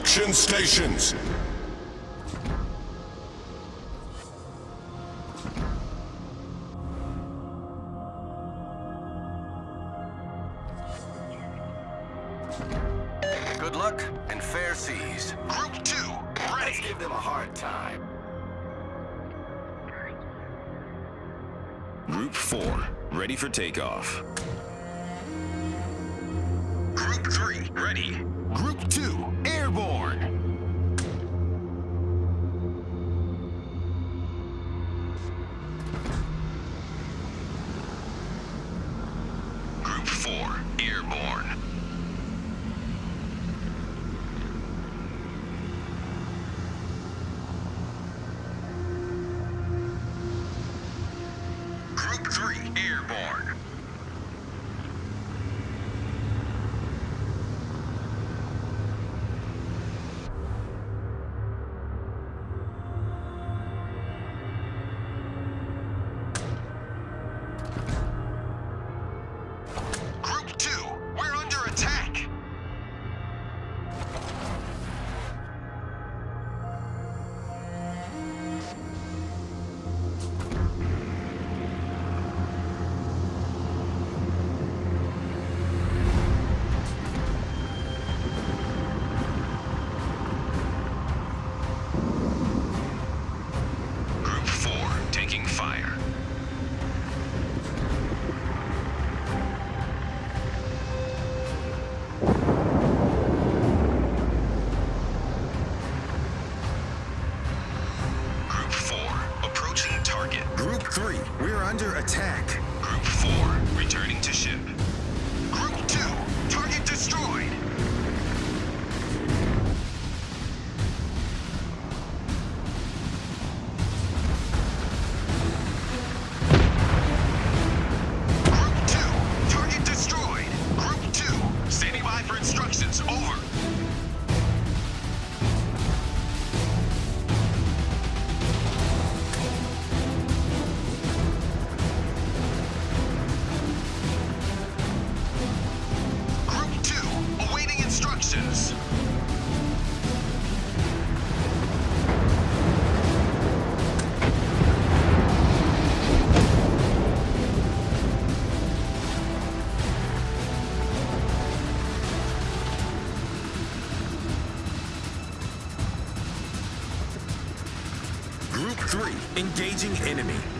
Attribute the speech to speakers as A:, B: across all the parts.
A: Action stations!
B: Good luck and fair seas.
C: Group 2, ready!
B: Let's give them a hard time.
D: Group 4, ready for takeoff.
C: Group 3, ready. Group 2, born. enemy.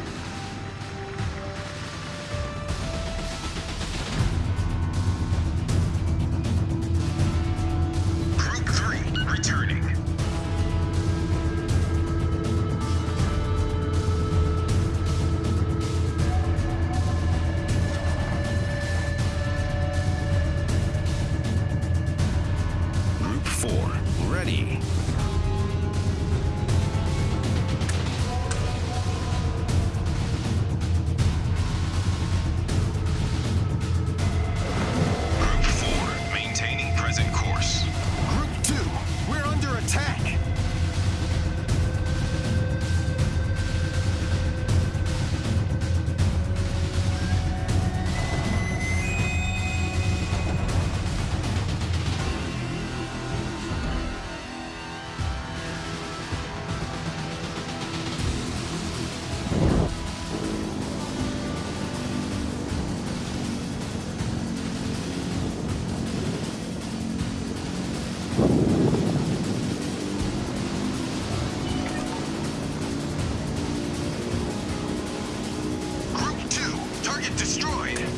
C: destroyed.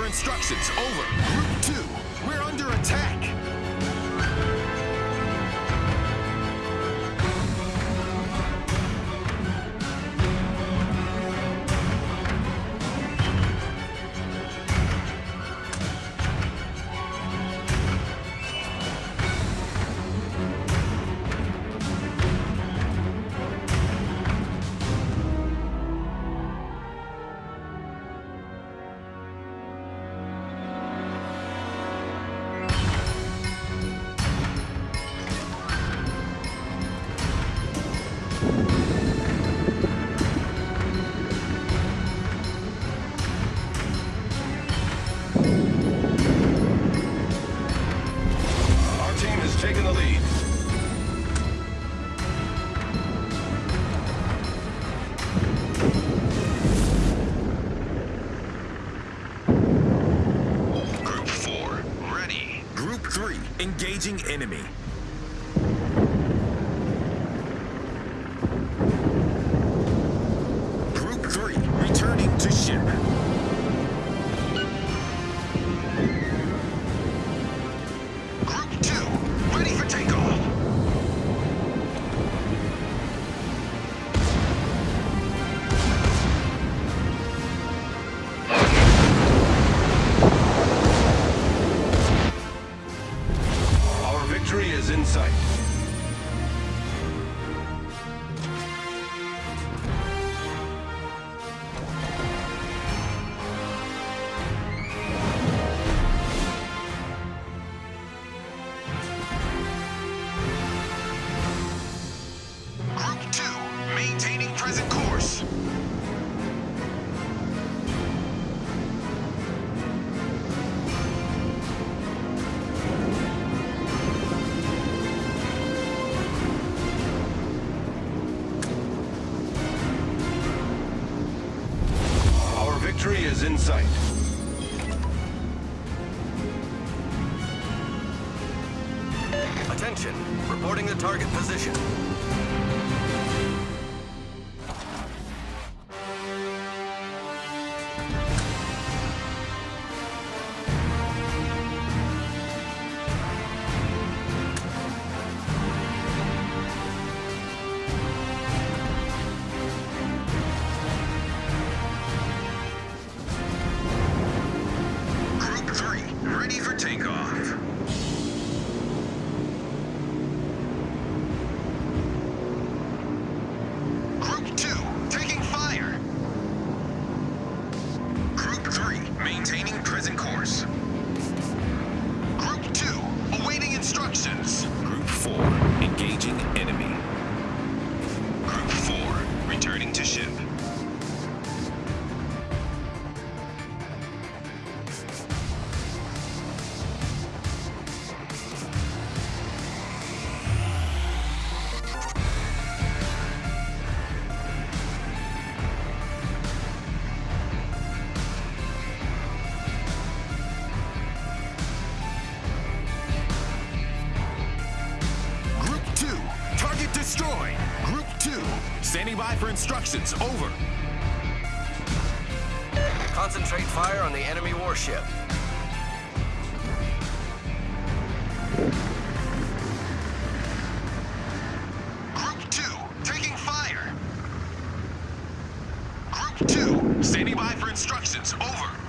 C: for instructions. Over. Group 2,
D: we're under attack. Engaging enemy. Group 3, returning to ship.
B: sight. Attention, reporting the target position.
C: present course. Group 2, awaiting instructions. Group 4, engaging Group 2, standing by
D: for instructions. Over. Concentrate
C: fire on the enemy warship.
D: Group 2, taking fire. Group 2, standing by for instructions. Over.